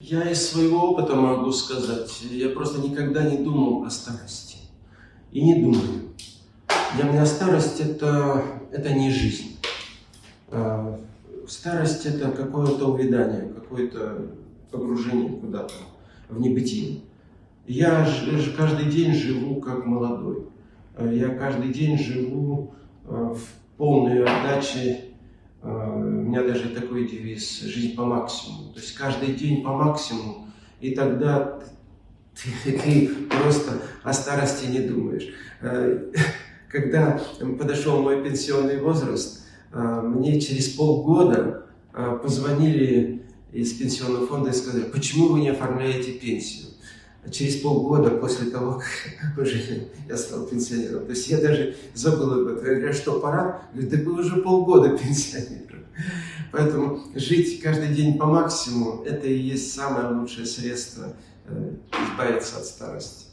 Я из своего опыта могу сказать, я просто никогда не думал о старости. И не думаю. Для меня старость это, это не жизнь. А, Старость это какое-то увядание, какое-то погружение куда-то в небытие. Я каждый день живу как молодой. Я каждый день живу э, в полной отдаче. Меня даже такой девиз «Жизнь по максимуму». То есть каждый день по максимуму, и тогда ты, ты просто о старости не думаешь. Э, Когда подошел мой пенсионный возраст, э, мне через полгода э, позвонили из пенсионного фонда и сказали, почему вы не оформляете пенсию? Через полгода после того, как уже я стал пенсионером. То есть я даже забыл об этом. Я говорю, «А что, пора? Говорит, да вы уже полгода пенсионером. Поэтому жить каждый день по максимуму, это и есть самое лучшее средство э, избавиться от старости.